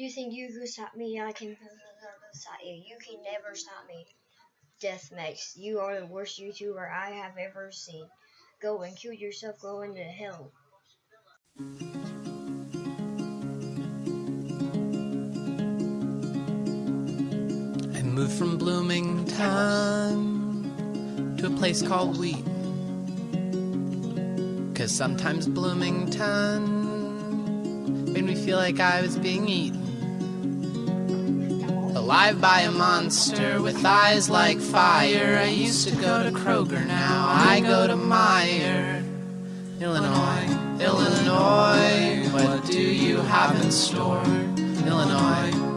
you think you can stop me. I can stop you. You can never stop me. Deathmax, you are the worst YouTuber I have ever seen. Go and kill yourself. Go into hell. I moved from Bloomington to a place called Wheat. Cause sometimes Bloomington made me feel like I was being eaten. Alive by a monster with eyes like fire. I used to go to Kroger, now I go to Meijer. Illinois, Illinois, what do you have in store? Illinois, Illinois.